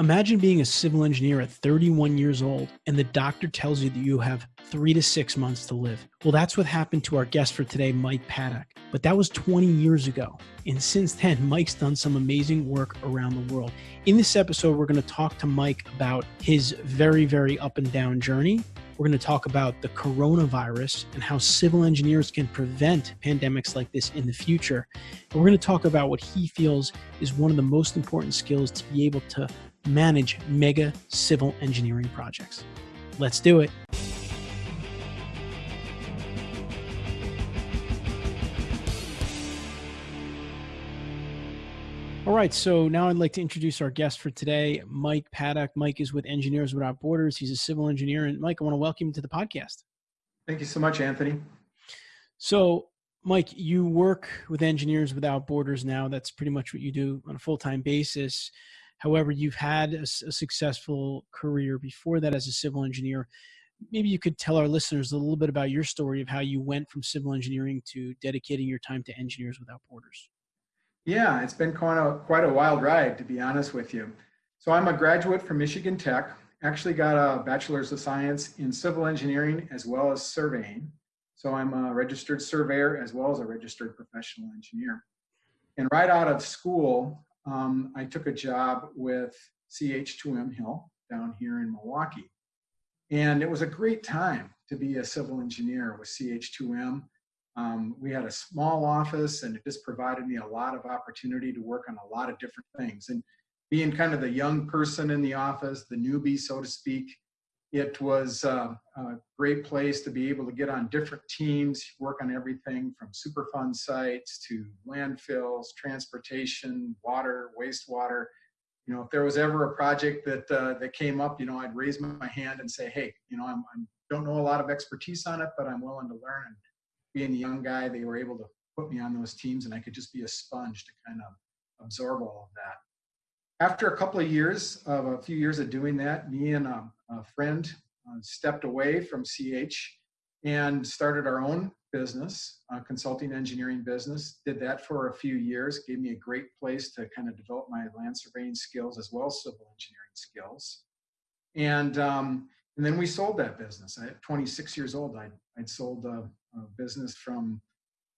Imagine being a civil engineer at 31 years old and the doctor tells you that you have three to six months to live. Well, that's what happened to our guest for today, Mike Paddock. But that was 20 years ago. And since then, Mike's done some amazing work around the world. In this episode, we're going to talk to Mike about his very, very up and down journey. We're going to talk about the coronavirus and how civil engineers can prevent pandemics like this in the future. And we're going to talk about what he feels is one of the most important skills to be able to manage mega civil engineering projects. Let's do it. All right, so now I'd like to introduce our guest for today, Mike Paddock. Mike is with Engineers Without Borders. He's a civil engineer. And Mike, I want to welcome you to the podcast. Thank you so much, Anthony. So, Mike, you work with Engineers Without Borders now. That's pretty much what you do on a full time basis. However, you've had a, a, successful career before that as a civil engineer. Maybe you could tell our listeners a little bit about your story of how you went from civil engineering to dedicating your time to Engineers Without Borders. Yeah, it's been quite a, quite a wild ride, to be honest with you. So I'm a graduate from Michigan Tech, actually got a bachelor's of science in civil engineering as well as surveying. So I'm a registered surveyor as well as a registered professional engineer. And right out of school, um, I took a job with CH2M Hill down here in Milwaukee. And it was a great time to be a civil engineer with CH2M. Um, we had a small office and it just provided me a lot of opportunity to work on a lot of different things. And being kind of the young person in the office, the newbie, so to speak, it was uh, a great place to be able to get on different teams, work on everything from Superfund sites to landfills, transportation, water, wastewater. You know, if there was ever a project that uh, that came up, you know, I'd raise my hand and say, "Hey, you know, I'm, I'm don't know a lot of expertise on it, but I'm willing to learn." And being a young guy, they were able to put me on those teams, and I could just be a sponge to kind of absorb all of that after a couple of years of a few years of doing that, me and a, a friend uh, stepped away from CH and started our own business, a consulting engineering business. Did that for a few years, gave me a great place to kind of develop my land surveying skills as well as civil engineering skills. And um, and then we sold that business. At 26 years old, I'd, I'd sold a, a business from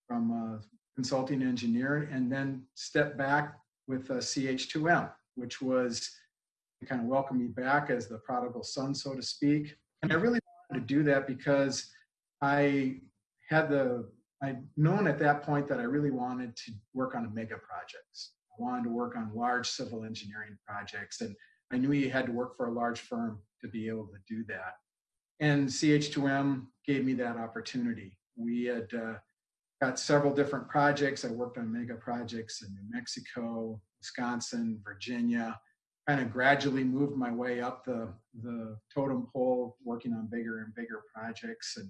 from a consulting engineer and then stepped back with a CH2M which was kind of welcome me back as the prodigal son, so to speak. And I really wanted to do that because I had the, I'd known at that point that I really wanted to work on mega projects. I wanted to work on large civil engineering projects. And I knew you had to work for a large firm to be able to do that. And CH2M gave me that opportunity. We had uh, got several different projects. I worked on mega projects in New Mexico, Wisconsin, Virginia, kind of gradually moved my way up the, the totem pole, working on bigger and bigger projects. And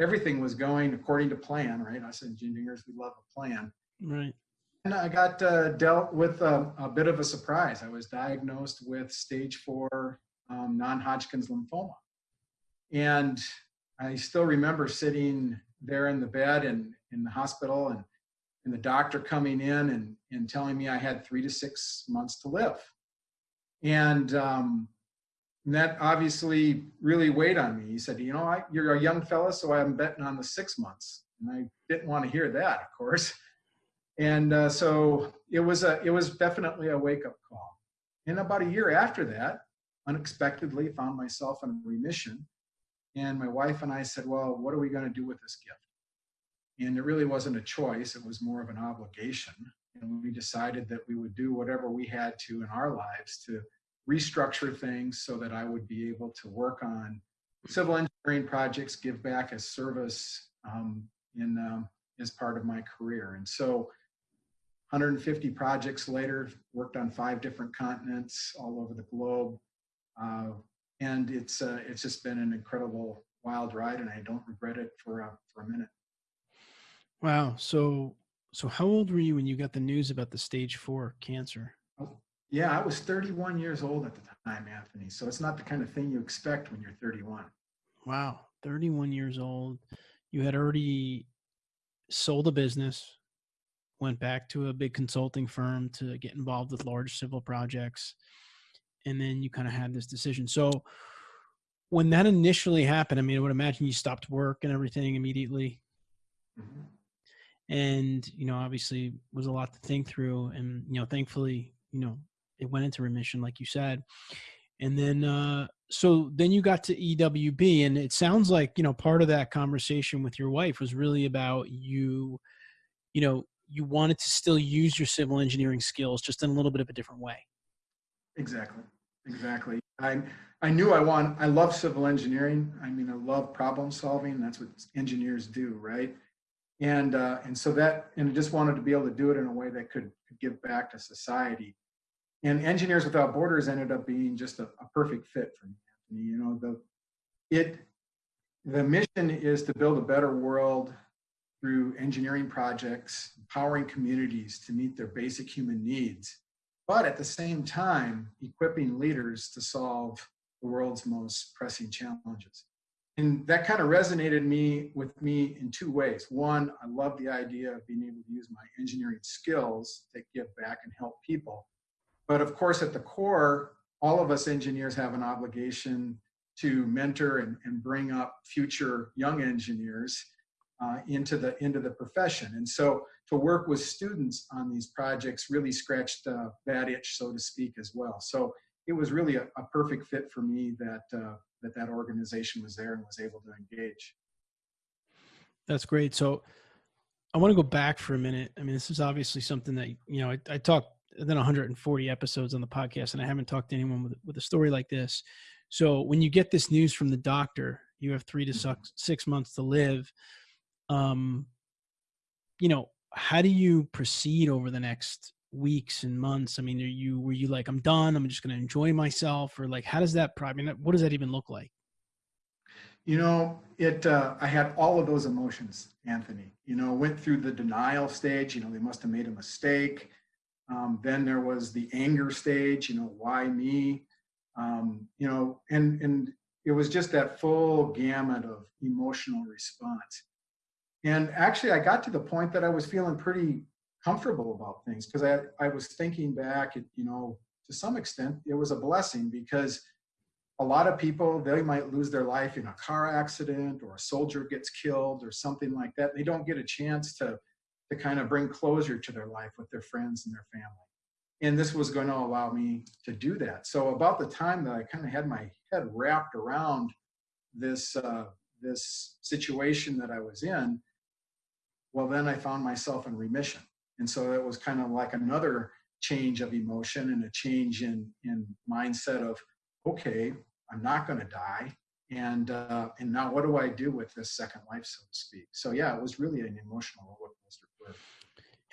everything was going according to plan, right? I Us engineers, we love a plan. Right. And I got uh, dealt with a, a, bit of a surprise. I was diagnosed with stage four um, non Hodgkin's lymphoma. And I still remember sitting there in the bed and in the hospital and and the doctor coming in and, and telling me I had three to six months to live. And, um, and that obviously really weighed on me. He said, you know, I, you're a young fella, so I'm betting on the six months. And I didn't want to hear that, of course. And uh, so it was a, it was definitely a wake up call. And about a year after that, unexpectedly found myself in remission. And my wife and I said, well, what are we going to do with this gift? And it really wasn't a choice, it was more of an obligation. And we decided that we would do whatever we had to in our lives to restructure things so that I would be able to work on civil engineering projects, give back as service um, in um, as part of my career. And so 150 projects later, worked on five different continents all over the globe. Uh, and it's uh, it's just been an incredible wild ride and I don't regret it for, uh, for a minute. Wow. So, so how old were you when you got the news about the stage four cancer? Oh, yeah, I was 31 years old at the time, Anthony. So it's not the kind of thing you expect when you're 31. Wow. 31 years old. You had already sold a business, went back to a big consulting firm to get involved with large civil projects. and then you kind of had this decision. So when that initially happened, I mean, I would imagine you stopped work and everything immediately. Mm-hmm. And, you know, obviously was a lot to think through. And, you know, thankfully, you know, it went into remission, like you said. And then, uh, so then you got to EWB, and it sounds like, you know, part of that conversation with your wife was really about you, you know, you wanted to still use your civil engineering skills just in a little bit of a different way. Exactly. Exactly. I I knew I want I love civil engineering. I mean, I love problem solving. That's what engineers do, right? And uh, and so that and I just wanted to be able to do it in a way that could, give back to society. And Engineers Without Borders ended up being just a, a perfect fit for me. You know, the it the mission is to build a better world through engineering projects, empowering communities to meet their basic human needs but at the same time, equipping leaders to solve the world's most pressing challenges. And that kind of resonated me with me in two ways. One, I love the idea of being able to use my engineering skills to give back and help people. But of course, at the core, all of us engineers have an obligation to mentor and, and bring up future young engineers uh, into the into the profession. And so to work with students on these projects really scratched uh, that itch, so to speak, as well. So it was really a, a perfect fit for me that, uh, that that organization was there and was able to engage. That's great. So I want to go back for a minute. I mean, this is obviously something that, you know, I, I talked then 140 episodes on the podcast and I haven't talked to anyone with, with a story like this. So when you get this news from the doctor, you have three to mm-hmm. six months to live. Um, you know, how do you proceed over the next weeks and months? I mean, are you were you like, I'm done, I'm just going to enjoy myself, or like, how does that? I mean, what does that even look like? You know, it. Uh, I had all of those emotions, Anthony. You know, went through the denial stage. You know, they must have made a mistake. Um, then there was the anger stage. You know, why me? Um, you know, and and it was just that full gamut of emotional response. And actually, I got to the point that I was feeling pretty comfortable about things because I, I was thinking back, you know, to some extent, it was a blessing because a lot of people, they might lose their life in a car accident or a soldier gets killed or something like that. They don't get a chance to, to kind of bring closure to their life with their friends and their family. And this was going to allow me to do that. So about the time that I kind of had my head wrapped around this, uh, this situation that I was in, well, then I found myself in remission. And so it was kind of like another change of emotion and a change in, in mindset of, okay, I'm not going to die. And, uh, and now what do I do with this second life, so to speak? So yeah, it was really an emotional roller coaster for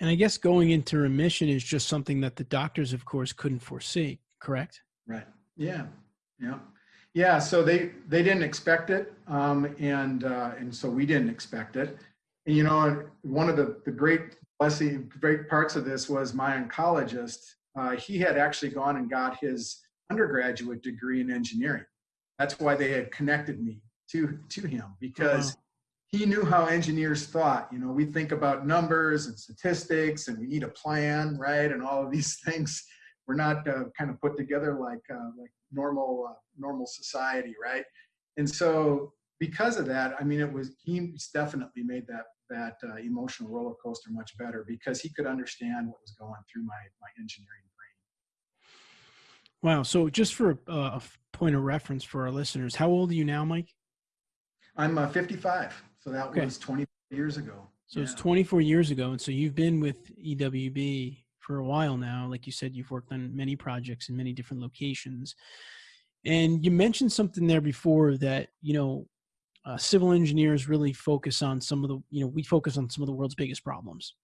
And I guess going into remission is just something that the doctors, of course, couldn't foresee, correct? Right. Yeah. Yeah. Yeah. So they, they didn't expect it. Um, and, uh, and so we didn't expect it And, you know, one of the, the great blessing, great parts of this was my oncologist. Uh, he had actually gone and got his undergraduate degree in engineering. That's why they had connected me to to him because he knew how engineers thought. You know, we think about numbers and statistics, and we need a plan, right? And all of these things. We're not uh, kind of put together like uh, like normal uh, normal society, right? And so because of that, I mean, it was he definitely made that that uh, emotional roller coaster much better because he could understand what was going through my my engineering brain. Wow! So just for a, a point of reference for our listeners, how old are you now, Mike? I'm uh, 55. So that okay. was 20 years ago. So yeah. it's 24 years ago, and so you've been with EWB for a while now. Like you said, you've worked on many projects in many different locations. And you mentioned something there before that, you know, uh, civil engineers really focus on some of the you know we focus on some of the world's biggest problems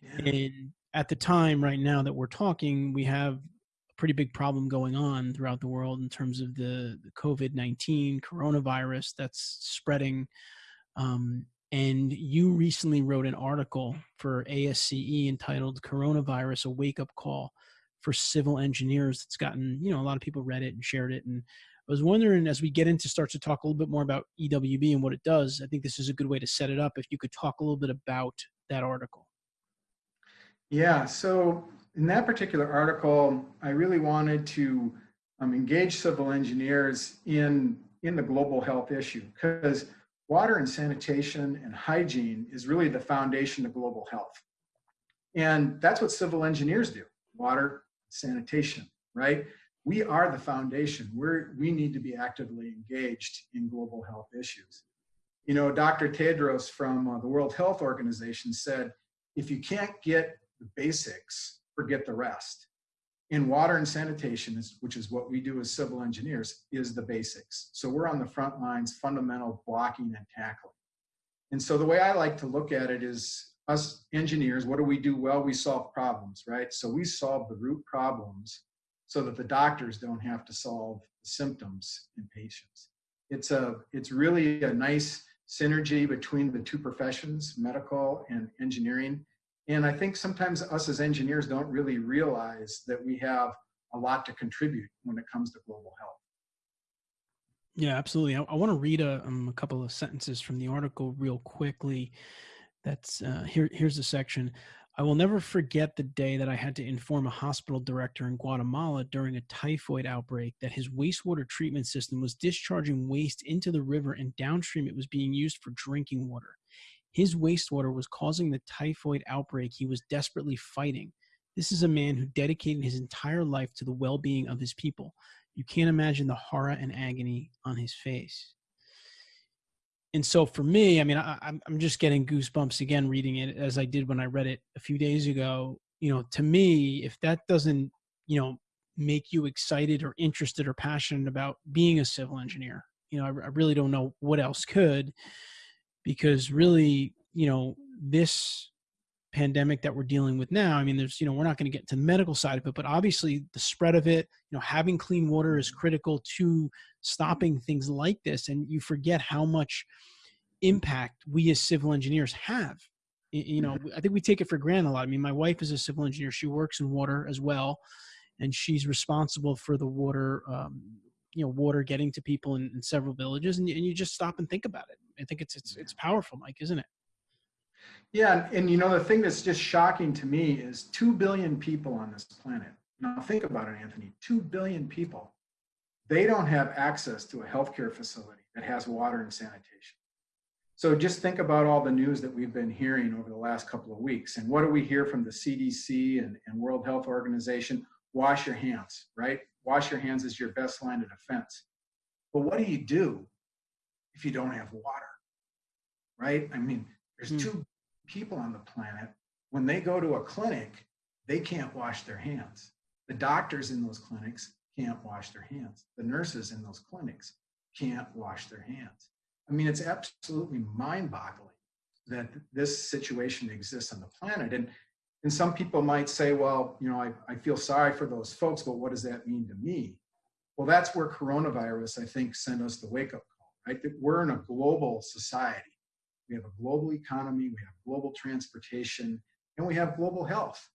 yeah. and at the time right now that we're talking we have a pretty big problem going on throughout the world in terms of the, the covid-19 coronavirus that's spreading um, and you recently wrote an article for ASCE entitled coronavirus a wake-up call for civil engineers that's gotten you know a lot of people read it and shared it and I was wondering as we get into start to talk a little bit more about EWB and what it does, I think this is a good way to set it up. If you could talk a little bit about that article. Yeah, so in that particular article, I really wanted to um, engage civil engineers in, in the global health issue because water and sanitation and hygiene is really the foundation of global health. And that's what civil engineers do, water, sanitation, right? We are the foundation. We're, we need to be actively engaged in global health issues. You know, Dr. Tedros from uh, the World Health Organization said, if you can't get the basics, forget the rest. In water and sanitation, which is what we do as civil engineers, is the basics. So we're on the front lines, fundamental blocking and tackling. And so the way I like to look at it is us engineers, what do we do well? We solve problems, right? So we solve the root problems so that the doctors don't have to solve symptoms in patients. It's a, it's really a nice synergy between the two professions, medical and engineering. And I think sometimes us as engineers don't really realize that we have a lot to contribute when it comes to global health. Yeah, absolutely. I, I want to read a, um, a couple of sentences from the article real quickly. That's uh, here. Here's the section. I will never forget the day that I had to inform a hospital director in Guatemala during a typhoid outbreak that his wastewater treatment system was discharging waste into the river and downstream it was being used for drinking water. His wastewater was causing the typhoid outbreak he was desperately fighting. This is a man who dedicated his entire life to the well being of his people. You can't imagine the horror and agony on his face and so for me, I mean, I, I'm I'm just getting goosebumps again reading it as I did when I read it a few days ago. You know, to me, if that doesn't, you know, make you excited or interested or passionate about being a civil engineer, you know, I, I really don't know what else could, because really, you know, this pandemic that we're dealing with now i mean there's you know we're not going to get to the medical side of it but obviously the spread of it you know having clean water is critical to stopping things like this and you forget how much impact we as civil engineers have. You know mm-hmm. i think we take it for granted a lot. I mean my wife is a civil engineer. She works in water as well and she's responsible for the water um, you know water getting to people in, in several villages and, and you just stop and think about it. I think it's it's, it's powerful mike isn't it yeah, and, and you know, the thing that's just shocking to me is 2 billion people on this planet. Now think about it, Anthony, 2 billion people. They don't have access to a healthcare facility that has water and sanitation. So just think about all the news that we've been hearing over the last couple of weeks. And what do we hear from the CDC and, and World Health Organization? Wash your hands, right? Wash your hands is your best line of defense. But what do you do if you don't have water, right? I mean, there's mm. two people on the planet, when they go to a clinic, they can't wash their hands. The doctors in those clinics can't wash their hands. The nurses in those clinics can't wash their hands. I mean, it's absolutely mind boggling that this situation exists on the planet. And, and some people might say, well, you know, I, I feel sorry for those folks, but what does that mean to me? Well, that's where coronavirus, I think, sent us the wake up call, right? That we're in a global society we have a global economy, we have global transportation, and we have global health.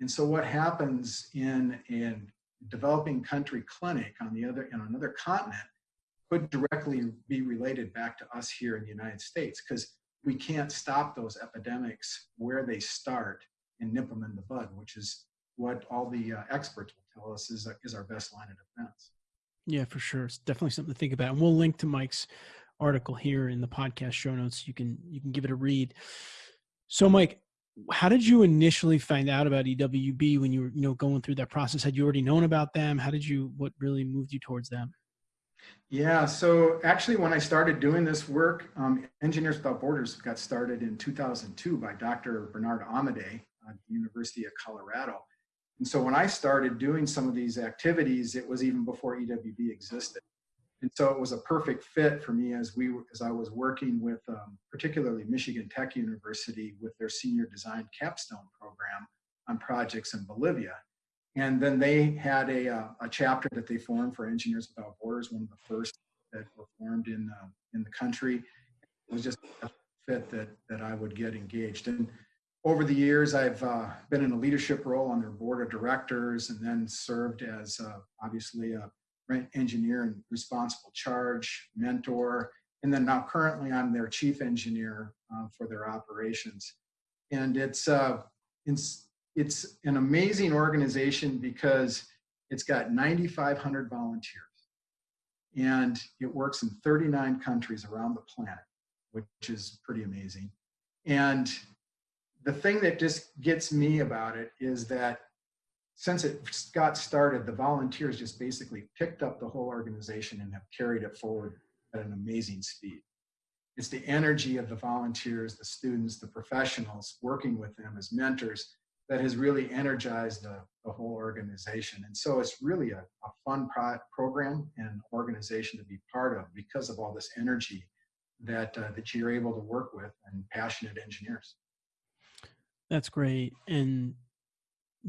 And so what happens in a developing country clinic on the other in another continent could directly be related back to us here in the United States because we can't stop those epidemics where they start and nip them in the bud, which is what all the uh, experts will tell us is, uh, is our best line of defense. Yeah, for sure. It's definitely something to think about. And we'll link to Mike's article here in the podcast show notes. You can you can give it a read. So, Mike, how did you initially find out about EWB when you were you know going through that process? Had you already known about them? How did you what really moved you towards them? Yeah, so actually, when I started doing this work, um, Engineers Without Borders got started in 2002 by Dr. Bernard Amadei at the University of Colorado. And so when I started doing some of these activities, it was even before EWB existed and so it was a perfect fit for me as we as I was working with um, particularly Michigan Tech University with their senior design capstone program on projects in Bolivia. And then they had a, uh, a chapter that they formed for Engineers Without Borders, one of the first that were formed in, uh, in the country. It was just a fit that, that I would get engaged. And over the years, I've uh, been in a leadership role on their board of directors and then served as uh, obviously a engineer and responsible charge, mentor, and then now currently I'm their chief engineer uh, for their operations. And it's, uh, it's, it's an amazing organization because It's got 9,500 volunteers and it works in 39 countries around the planet, which is pretty amazing. And the thing that just gets me about it is that since it got started, the volunteers just basically picked up the whole organization and have carried it forward at an amazing speed. It's the energy of the volunteers, the students, the professionals working with them as mentors that has really energized the, the whole organization. And so it's really a, a fun pro program and organization to be part of because of all this energy that, uh, that you're able to work with and passionate engineers. That's great. And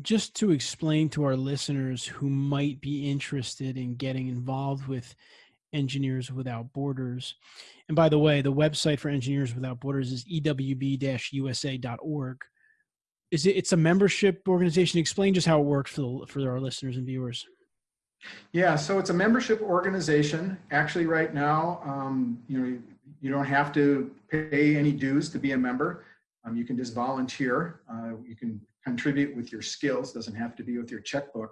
just to explain to our listeners who might be interested in getting involved with Engineers Without Borders. And by the way, the website for Engineers Without Borders is ewb-usa.org is it it's a membership organization? Explain just how it works for the, for our listeners and viewers. Yeah so it's a membership organization. Actually right now um, you know you don't have to pay any dues to be a member. Um, you can just volunteer. Uh, you can contribute with your skills doesn't have to be with your checkbook.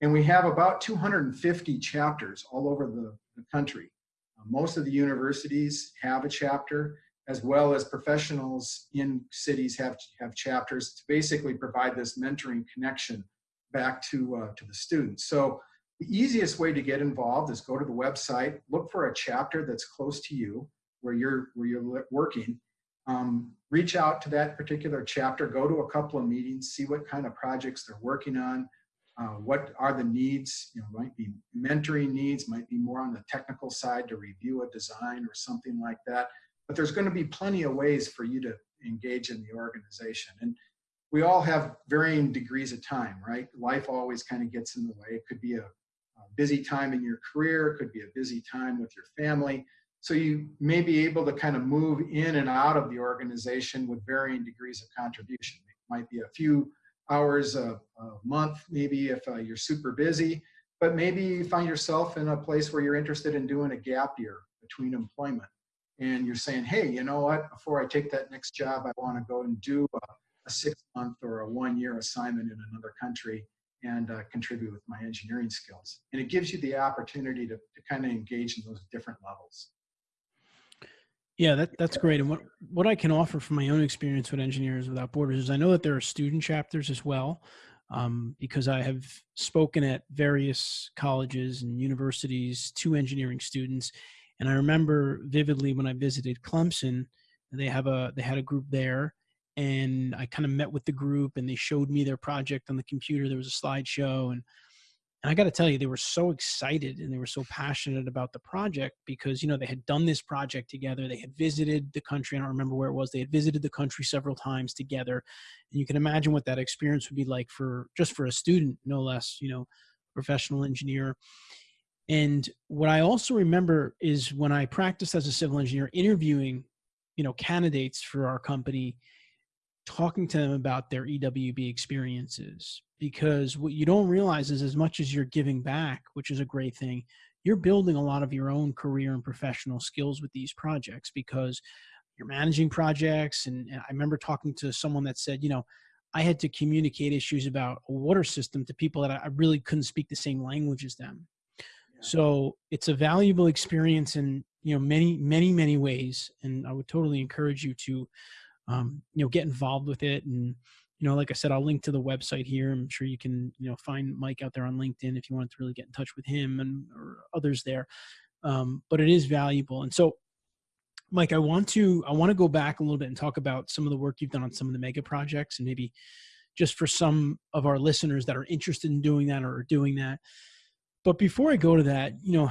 And we have about 250 chapters all over the, the country. Uh, most of the universities have a chapter as well as professionals in cities have, have chapters to basically provide this mentoring connection back to, uh, to the students. So the easiest way to get involved is go to the website, look for a chapter that's close to you where you're, where you're working, um, reach out to that particular chapter, go to a couple of meetings, see what kind of projects they're working on, uh, what are the needs, you know, might be mentoring needs, might be more on the technical side to review a design or something like that but there's going to be plenty of ways for you to engage in the organization. And we all have varying degrees of time, right? Life always kind of gets in the way. It could be a, a busy time in your career, it could be a busy time with your family. So you may be able to kind of move in and out of the organization with varying degrees of contribution. It might be a few hours a, a month, maybe if uh, you're super busy, but maybe you find yourself in a place where you're interested in doing a gap year between employment and you're saying, hey, you know what, before I take that next job, I want to go and do a, a six month or a one year assignment in another country and uh, contribute with my engineering skills. And it gives you the opportunity to, to kind of engage in those different levels. Yeah, that, that's great. And what, what I can offer from my own experience with Engineers Without Borders is I know that there are student chapters as well, um, because I have spoken at various colleges and universities to engineering students. And I remember vividly when I visited Clemson, they have a they had a group there, and I kind of met with the group, and they showed me their project on the computer. There was a slideshow, and and I got to tell you, they were so excited and they were so passionate about the project because you know they had done this project together. They had visited the country. I don't remember where it was. They had visited the country several times together, and you can imagine what that experience would be like for just for a student, no less. You know, professional engineer and what I also remember is when I practiced as a civil engineer, interviewing, you know, candidates for our company, talking to them about their EWB experiences. Because what you don't realize is as much as you're giving back, which is a great thing, you're building a lot of your own career and professional skills with these projects because you're managing projects. And, and I remember talking to someone that said, you know, I had to communicate issues about a water system to people that I really couldn't speak the same language as them so it's a valuable experience in you know many many many ways, and I would totally encourage you to um, you know get involved with it. And you know, like I said, I'll link to the website here. I'm sure you can you know find Mike out there on LinkedIn if you want to really get in touch with him and or others there. Um, but it is valuable, and so Mike, I want to I want to go back a little bit and talk about some of the work you've done on some of the mega projects, and maybe just for some of our listeners that are interested in doing that or doing that. But before I go to that, you know,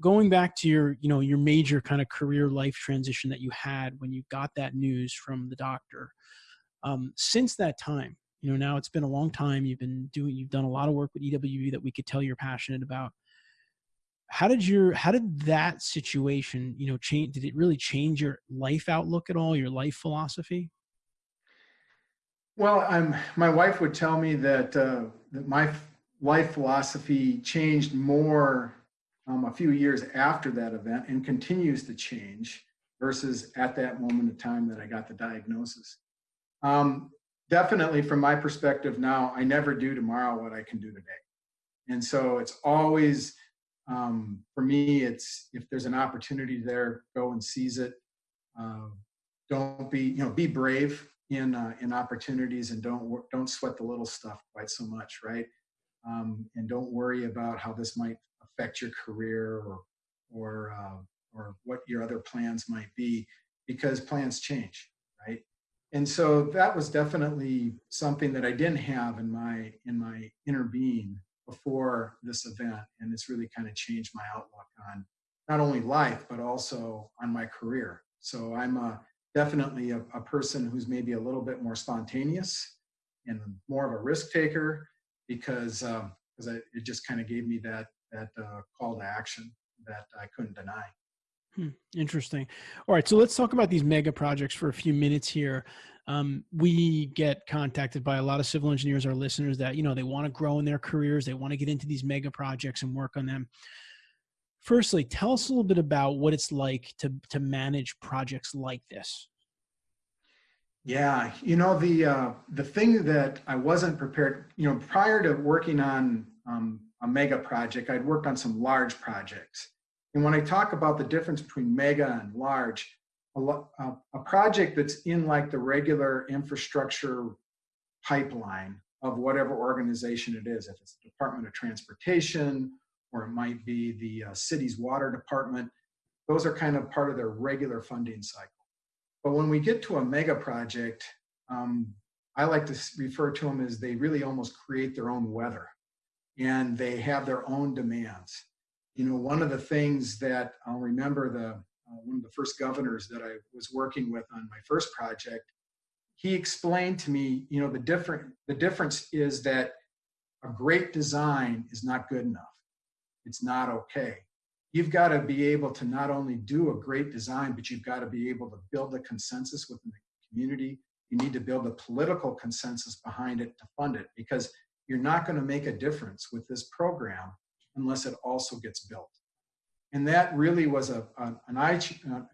going back to your, you know, your major kind of career life transition that you had when you got that news from the doctor, um, since that time, you know, now it's been a long time. You've been doing, you've done a lot of work with EWB that we could tell you're passionate about. How did your, how did that situation, you know, change? Did it really change your life outlook at all? Your life philosophy? Well, I'm, my wife would tell me that, uh, that my life philosophy changed more um, a few years after that event and continues to change versus at that moment of time that I got the diagnosis. Um, definitely from my perspective now, I never do tomorrow what I can do today. And so it's always, um, for me, it's if there's an opportunity there, go and seize it. Uh, don't be, you know, be brave in uh, in opportunities and don't don't sweat the little stuff quite so much, right? Um, and don't worry about how this might affect your career or or uh, or what your other plans might be, because plans change, right? And so that was definitely something that I didn't have in my in my inner being before this event, and it's really kind of changed my outlook on not only life but also on my career. So I'm a definitely a, a person who's maybe a little bit more spontaneous and more of a risk taker because um, because it just kind of gave me that that uh, call to action that I couldn't deny. Hmm, interesting. All right, so let's talk about these mega projects for a few minutes here. Um, we get contacted by a lot of civil engineers, our listeners, that you know they want to grow in their careers, they want to get into these mega projects and work on them. Firstly, tell us a little bit about what it's like to to manage projects like this. Yeah, you know the uh, the thing that I wasn't prepared. You know, prior to working on um, a mega project, I'd worked on some large projects. And when I talk about the difference between mega and large, a, a, project that's in like the regular infrastructure pipeline of whatever organization it is, if it's the Department of Transportation or it might be the uh, city's water department. Those are kind of part of their regular funding cycle. But when we get to a mega project, um, I like to refer to them as they really almost create their own weather and they have their own demands. You know, one of the things that I'll remember the uh, one of the first governors that I was working with on my first project, he explained to me, you know, the different the difference is that a great design is not good enough it's not okay. You've got to be able to not only do a great design, but you've got to be able to build a consensus within the community. You need to build a political consensus behind it to fund it because you're not going to make a difference with this program unless it also gets built. And that really was a, an uh,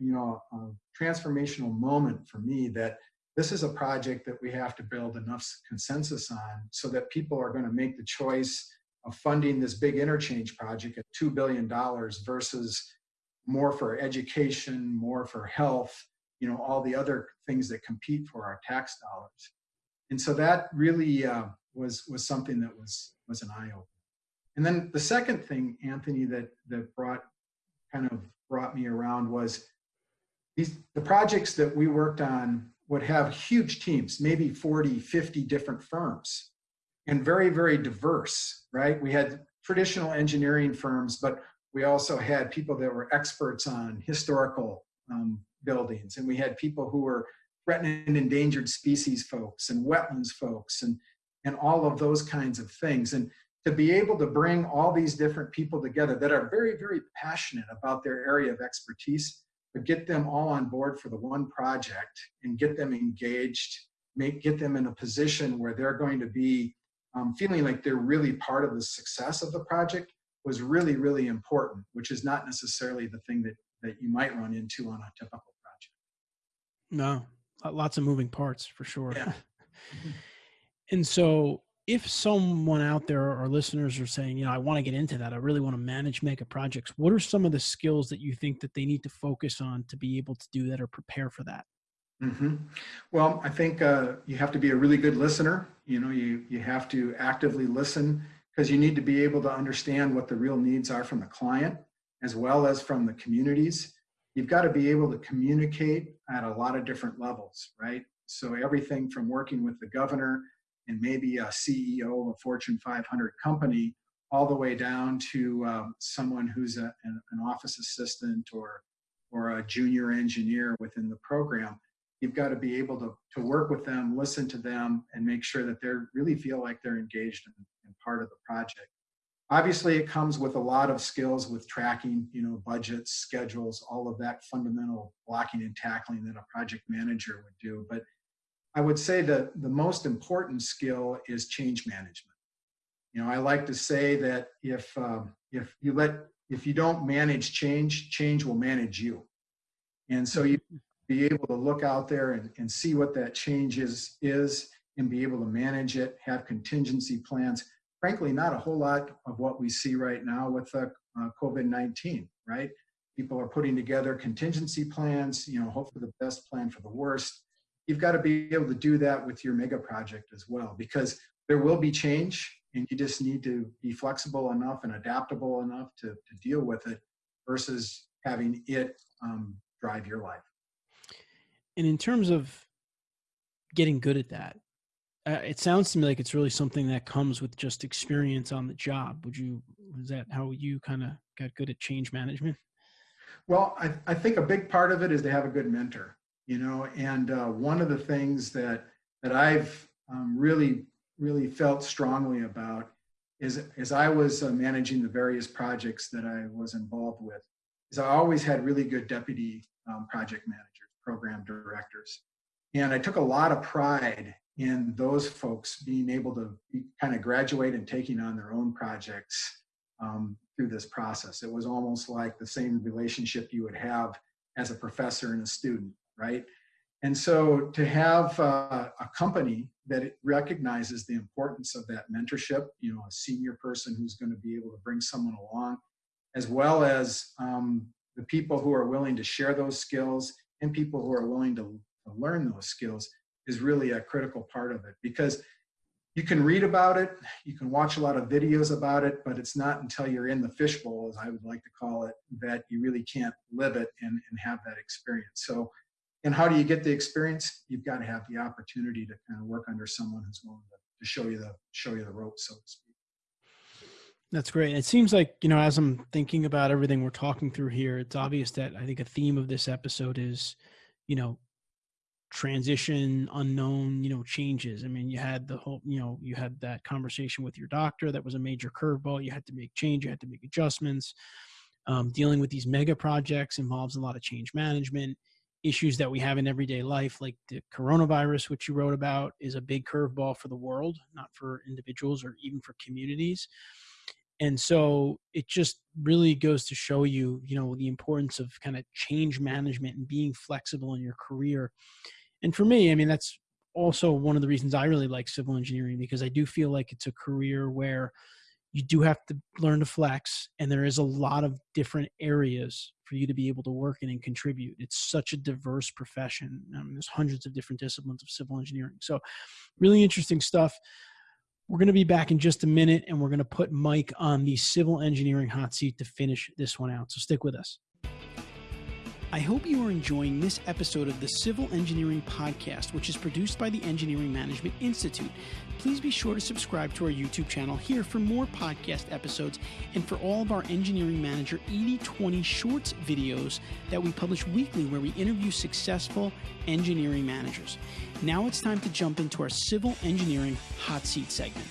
you know, transformational moment for me that this is a project that we have to build enough consensus on so that people are going to make the choice of funding this big interchange project at $2 billion versus more for education, more for health, you know, all the other things that compete for our tax dollars. And so that really uh, was, was something that was, was an eye opener. And then the second thing, Anthony, that, that brought kind of brought me around was these, the projects that we worked on would have huge teams, maybe 40, 50 different firms and very, very diverse, right? We had traditional engineering firms, but we also had people that were experts on historical um, buildings, and we had people who were threatened and endangered species folks and wetlands folks and, and all of those kinds of things. And to be able to bring all these different people together that are very, very passionate about their area of expertise, but get them all on board for the one project and get them engaged, make, get them in a position where they're going to be um, feeling like they're really part of the success of the project was really, really important, which is not necessarily the thing that, that you might run into on a typical project. No, lots of moving parts for sure. Yeah. and so if someone out there or listeners are saying, you know, I want to get into that, I really want to manage mega projects, what are some of the skills that you think that they need to focus on to be able to do that or prepare for that? Mm-hmm. Well, I think uh, you have to be a really good listener. You know, you, you have to actively listen because you need to be able to understand what the real needs are from the client as well as from the communities. You've got to be able to communicate at a lot of different levels, right? So everything from working with the governor and maybe a CEO of a Fortune 500 company all the way down to um, someone who's a, an, an office assistant or or a junior engineer within the program you've got to be able to, to work with them, listen to them, and make sure that they really feel like they're engaged in, in part of the project. Obviously, it comes with a lot of skills with tracking, you know, budgets, schedules, all of that fundamental blocking and tackling that a project manager would do. But I would say that the most important skill is change management. You know, I like to say that if um, if you let if you don't manage change, change will manage you. And so you be able to look out there and, and see what that change is, is and be able to manage it, have contingency plans, frankly not a whole lot of what we see right now with uh, uh, COVID-19, right? People are putting together contingency plans, you know, hope for the best, plan for the worst. You've got to be able to do that with your mega project as well, because there will be change and you just need to be flexible enough and adaptable enough to, to deal with it versus having it um, drive your life. And in terms of getting good at that, uh, it sounds to me like it's really something that comes with just experience on the job. Would you, is that how you kind of got good at change management? Well, I, I think a big part of it is to have a good mentor, you know, and uh, one of the things that, that I've um, really, really felt strongly about is as I was uh, managing the various projects that I was involved with, is I always had really good deputy um, project managers, program directors. And I took a lot of pride in those folks being able to be, kind of graduate and taking on their own projects um, through this process. It was almost like the same relationship you would have as a professor and a student, right? And so to have uh, a company that recognizes the importance of that mentorship, you know, a senior person who's going to be able to bring someone along, as well as um, the people who are willing to share those skills and people who are willing to, to learn those skills is really a critical part of it because you can read about it, you can watch a lot of videos about it, but it's not until you're in the fishbowl, as I would like to call it, that you really can't live it and, and have that experience. So, and how do you get the experience? You've got to have the opportunity to kind of work under someone who's willing to, to show you the show you the ropes, so to speak. That's great. It seems like, you know, as I'm thinking about everything we're talking through here, it's obvious that I think a theme of this episode is, you know, transition unknown you know changes i mean you had the whole you know you had that conversation with your doctor that was a major curveball you had to make change you had to make adjustments um, dealing with these mega projects involves a lot of change management issues that we have in everyday life like the coronavirus which you wrote about is a big curveball for the world not for individuals or even for communities. And so it just really goes to show you you know the importance of kind of change management and being flexible in your career. And for me, I mean, that's also one of the reasons I really like civil engineering because I do feel like it's a career where you do have to learn to flex and there is a lot of different areas for you to be able to work in and contribute. It's such a diverse profession. I mean, there's hundreds of different disciplines of civil engineering. So really interesting stuff. We're going to be back in just a minute and we're going to put mike on the civil engineering hot seat to finish this one out. So stick with us I hope you are enjoying this episode of the Civil Engineering Podcast, which is produced by the Engineering Management Institute. Please be sure to subscribe to our YouTube channel here for more podcast episodes and for all of our Engineering Manager 8020 Shorts videos that we publish weekly where we interview successful engineering managers. Now it's time to jump into our Civil Engineering Hot Seat segment.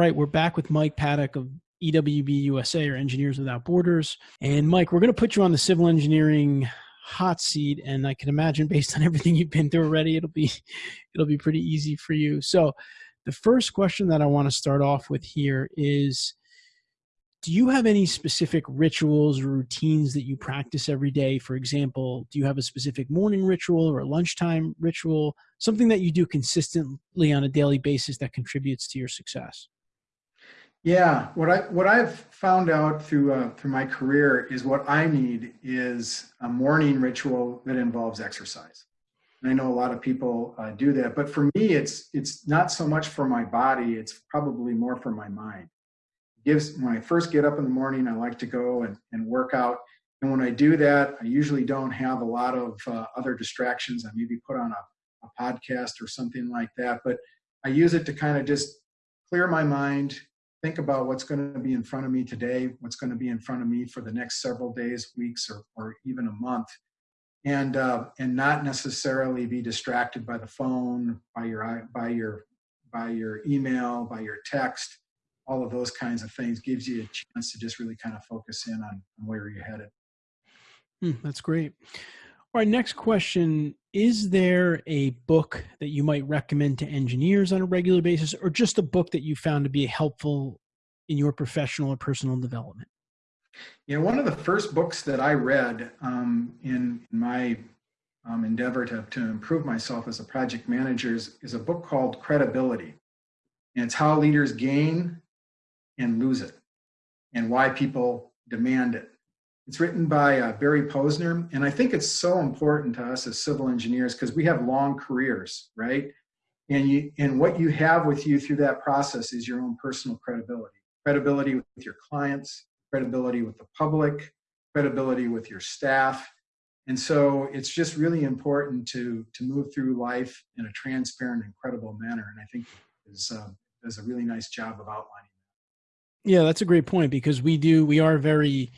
Right, we're back with Mike Paddock of EWB USA or Engineers Without Borders. And Mike, we're going to put you on the civil engineering hot seat and I can imagine based on everything you've been through already it'll be it'll be pretty easy for you. So, the first question that I want to start off with here is do you have any specific rituals or routines that you practice every day? For example, do you have a specific morning ritual or a lunchtime ritual, something that you do consistently on a daily basis that contributes to your success? Yeah, what I what I've found out through uh, through my career is what I need is a morning ritual that involves exercise. And I know a lot of people uh, do that, but for me, it's it's not so much for my body; it's probably more for my mind. It gives when I first get up in the morning, I like to go and, and work out. And when I do that, I usually don't have a lot of uh, other distractions. I maybe put on a, a podcast or something like that, but I use it to kind of just clear my mind, think about what's going to be in front of me today, what's going to be in front of me for the next several days, weeks, or, or even a month, and uh, and not necessarily be distracted by the phone, by your by your by your email, by your text, all of those kinds of things gives you a chance to just really kind of focus in on, on where you're headed. Hmm, that's great. All right, next question. Is there a book that you might recommend to engineers on a regular basis, or just a book that you found to be helpful in your professional or personal development? Yeah, one of the first books that I read um, in, in my um, endeavor to, to improve myself as a project manager is, is a book called Credibility. And it's how leaders gain and lose it and why people demand it. It's written by uh, Barry Posner, and I think it's so important to us as civil engineers because we have long careers, right? And you and what you have with you through that process is your own personal credibility, credibility with your clients, credibility with the public, credibility with your staff, and so it's just really important to to move through life in a transparent and credible manner. And I think is uh, does a really nice job of outlining. Yeah, that's a great point because we do we are very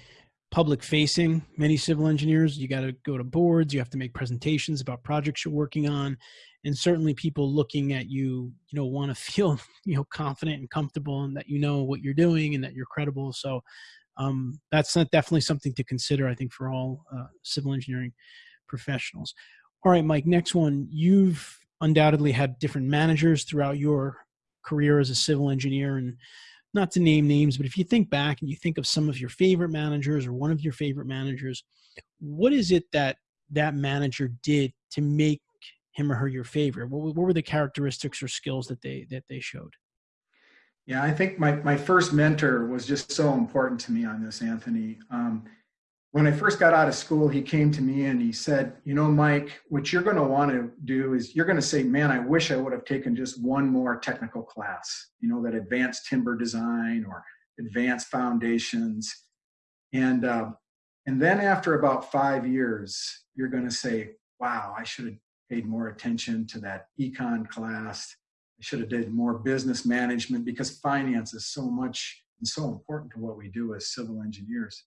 public facing many civil engineers. You got to go to boards. You have to make presentations about projects you're working on. And certainly people looking at you you know want to feel you know confident and comfortable and that you know what you're doing and that you're credible. So um, that's definitely something to consider i think for all uh, civil engineering professionals. All right mike next one. You've undoubtedly had different managers throughout your career as a civil engineer and not to name names, but if you think back and you think of some of your favorite managers or one of your favorite managers, what is it that that manager did to make him or her your favorite? What, what were the characteristics or skills that they that they showed? Yeah, I think my, my first mentor was just so important to me on this, Anthony. Um, when I first got out of school, he came to me and he said, You know, Mike, what you're going to want to do is you're going to say, Man, I wish I would have taken just one more technical class, you know, that advanced timber design or advanced foundations. And, uh, and then after about five years, you're going to say, Wow, I should have paid more attention to that econ class. I should have did more business management because finance is so much and so important to what we do as civil engineers.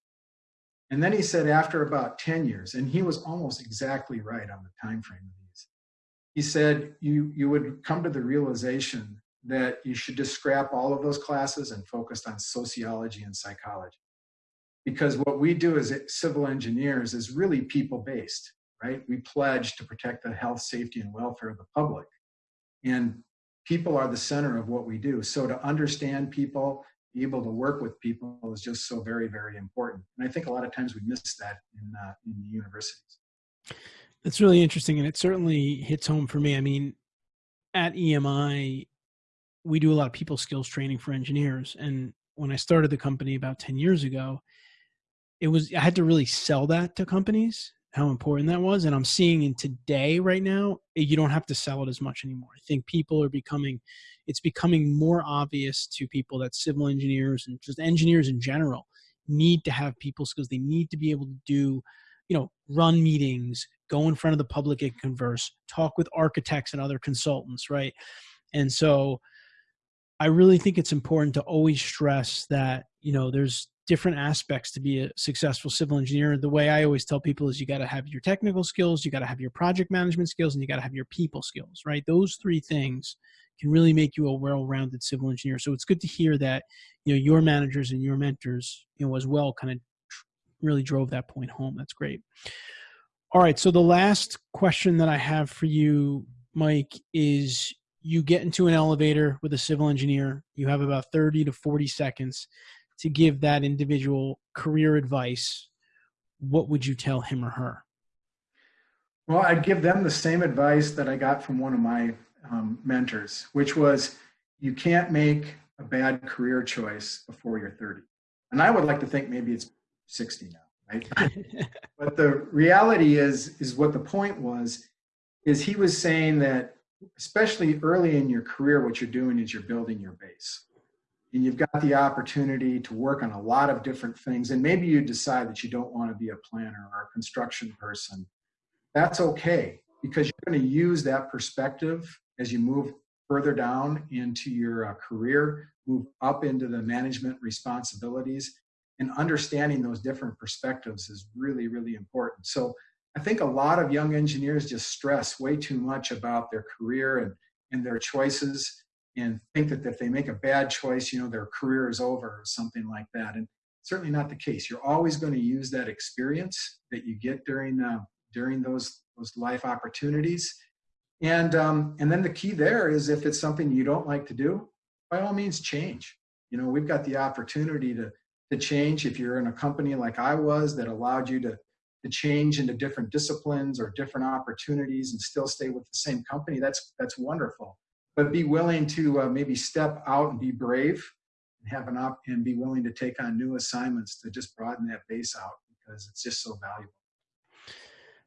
And then he said after about 10 years, and he was almost exactly right on the time frame of these. He said you you would come to the realization that you should just scrap all of those classes and focus on sociology and psychology. Because what we do as civil engineers is really people based, right? We pledge to protect the health, safety, and welfare of the public. And people are the center of what we do. So to understand people able to work with people is just so very, very important. And I think a lot of times we miss that in, uh, in the universities. That's really interesting. And it certainly hits home for me. I mean, at EMI, we do a lot of people skills training for engineers. And when I started the company about 10 years ago, it was, I had to really sell that to companies how important that was. And I'm seeing in today, right now, eh, you don't have to sell it as much anymore. I think people are becoming, it's becoming more obvious to people that civil engineers and just engineers in general need to have people skills. They need to be able to do, you know, run meetings, go in front of the public and converse, talk with architects and other consultants, right? And so I really think it's important to always stress that, you know, there's different aspects to be a successful civil engineer. The way I always tell people is you got to have your technical skills, you got to have your project management skills, and you got to have your people skills, right? Those three things can really make you a well-rounded civil engineer. So it's good to hear that, you know, your managers and your mentors, you know, as well kind of really drove that point home. That's great. All right. So the last question that I have for you, Mike, is you get into an elevator with a civil engineer. You have about 30 to 40 seconds to give that individual career advice, what would you tell him or her? Well, I'd give them the same advice that I got from one of my um, mentors, which was you can't make a bad career choice before you're 30. And I would like to think maybe it's 60 now, right? but the reality is, is what the point was, is he was saying that especially early in your career, what you're doing is you're building your base and you've got the opportunity to work on a lot of different things and maybe you decide that you don't want to be a planner or a construction person that's okay because you're going to use that perspective as you move further down into your uh, career move up into the management responsibilities and understanding those different perspectives is really really important. So i think a lot of young engineers just stress way too much about their career and, and their choices and think that if they make a bad choice, you know, their career is over or something like that. And certainly not the case. You're always going to use that experience that you get during uh, during those those life opportunities. And um, and then the key there is if it's something you don't like to do, by all means change. You know, we've got the opportunity to to change. If you're in a company like I was that allowed you to, to change into different disciplines or different opportunities and still stay with the same company, that's, that's wonderful. But be willing to uh, maybe step out and be brave and have an op and be willing to take on new assignments to just broaden that base out because it's just so valuable.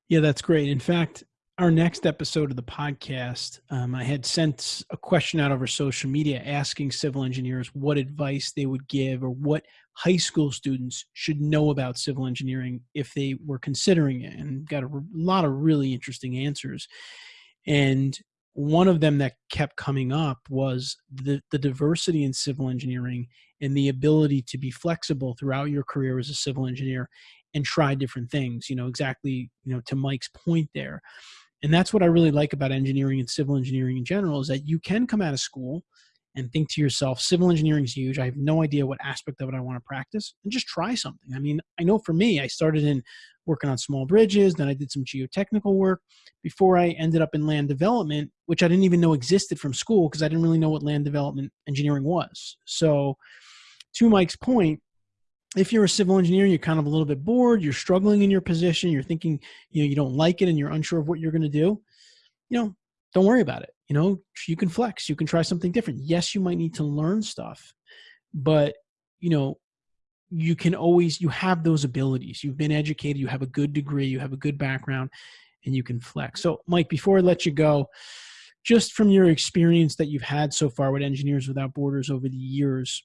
Yeah, that's great. In fact, our next episode of the podcast, um, I had sent a question out over social media asking civil engineers what advice they would give or what high school students should know about civil engineering if they were considering it, and got a lot of really interesting answers. And one of them that kept coming up was the, the diversity in civil engineering and the ability to be flexible throughout your career as a civil engineer and try different things you know exactly you know to mike's point there. And that's what i really like about engineering and civil engineering in general is that you can come out of school and think to yourself civil engineering is huge. I have no idea what aspect of it i want to practice and just try something. I mean i know for me i started in working on small bridges then i did some geotechnical work before i ended up in land development which i didn't even know existed from school because i didn't really know what land development engineering was. So to mike's point if you're a civil engineer you're kind of a little bit bored you're struggling in your position you're thinking you know you don't like it and you're unsure of what you're going to do you know don't worry about it you know you can flex you can try something different. Yes you might need to learn stuff but you know you can always you have those abilities. You've been educated you have a good degree you have a good background and you can flex. So mike before i let you go just from your experience that you've had so far with engineers without borders over the years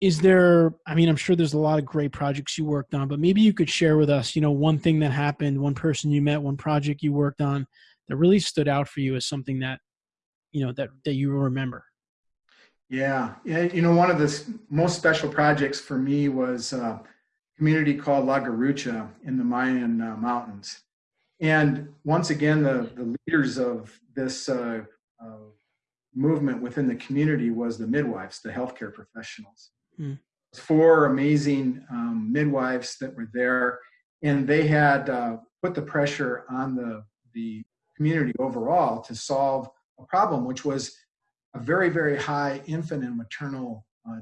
is there i mean i'm sure there's a lot of great projects you worked on but maybe you could share with us you know one thing that happened one person you met one project you worked on that really stood out for you as something that you know that that you remember? Yeah. Yeah you know one of the most special projects for me was a community called la garucha in the mayan uh, mountains. And once again the the leaders of this uh, uh, movement within the community was the midwives the healthcare professionals. Mm. Four amazing um, midwives that were there, and they had uh, put the pressure on the the community overall to solve a problem, which was a very very high infant and maternal uh,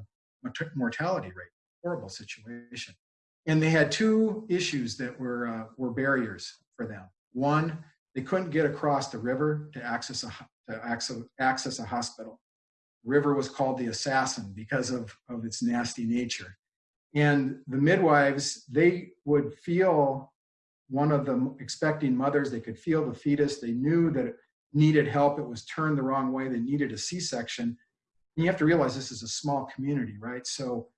mortality rate. Horrible situation, and they had two issues that were uh, were barriers for them. One, they couldn't get across the river to access a to access, access a hospital river was called the assassin because of, of its nasty nature. And the midwives, they would feel one of the expecting mothers, they could feel the fetus, they knew that it needed help, it was turned the wrong way, they needed a C-section. You have to realize this is a small community, right? So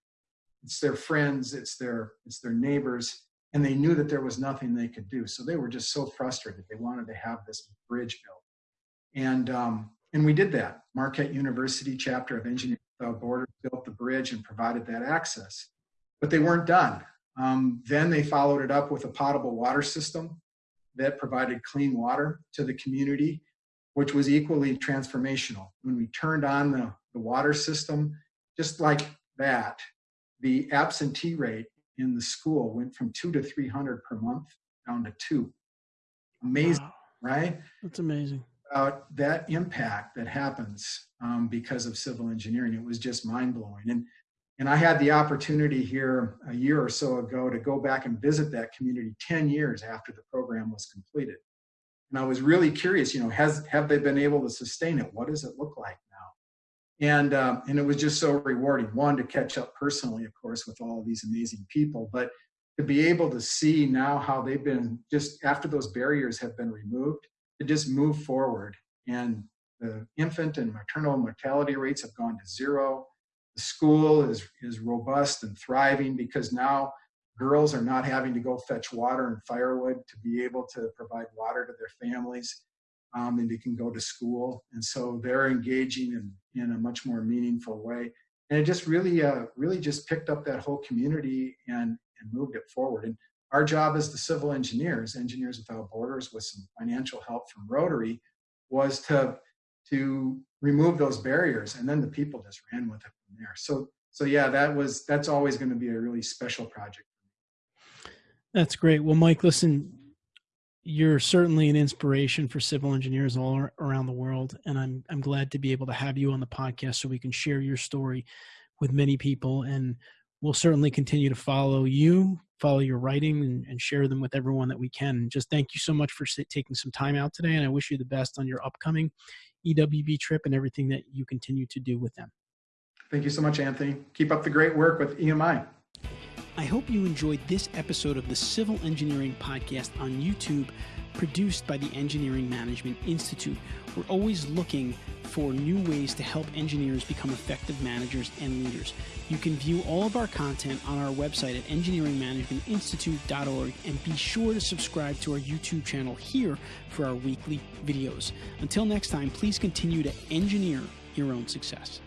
it's their friends, it's their, it's their neighbors, and they knew that there was nothing they could do. So they were just so frustrated. They wanted to have this bridge built. And um, and we did that. Marquette University chapter of Engineering Without Borders built the bridge and provided that access. But they weren't done. Um, then they followed it up with a potable water system that provided clean water to the community, which was equally transformational. When we turned on the, the water system, just like that, the absentee rate in the school went from two to 300 per month down to two. Amazing, wow. right? That's amazing about that impact that happens um, because of civil engineering. It was just mind blowing. And, and I had the opportunity here a year or so ago to go back and visit that community 10 years after the program was completed. And I was really curious, you know, has, have they been able to sustain it? What does it look like now? And, um, and it was just so rewarding. One, to catch up personally, of course, with all of these amazing people, but to be able to see now how they've been just after those barriers have been removed to just move forward. And the infant and maternal mortality rates have gone to zero. The school is, is robust and thriving because now girls are not having to go fetch water and firewood to be able to provide water to their families. Um, and they can go to school. And so they're engaging in, in a much more meaningful way. And it just really, uh, really just picked up that whole community and, and moved it forward. And our job as the civil engineers, Engineers Without Borders, with some financial help from Rotary, was to to remove those barriers, and then the people just ran with it from there. So, so yeah, that was that's always going to be a really special project. That's great. Well, Mike, listen, you're certainly an inspiration for civil engineers all around the world, and I'm I'm glad to be able to have you on the podcast so we can share your story with many people and we'll certainly continue to follow you, follow your writing, and, and share them with everyone that we can. Just thank you so much for taking some time out today. And I wish you the best on your upcoming EWB trip and everything that you continue to do with them. Thank you so much, Anthony. Keep up the great work with EMI. I hope you enjoyed this episode of the Civil Engineering Podcast on YouTube, produced by the Engineering Management Institute. We're always looking for new ways to help engineers become effective managers and leaders. You can view all of our content on our website at engineeringmanagementinstitute.org and be sure to subscribe to our YouTube channel here for our weekly videos. Until next time, please continue to engineer your own success.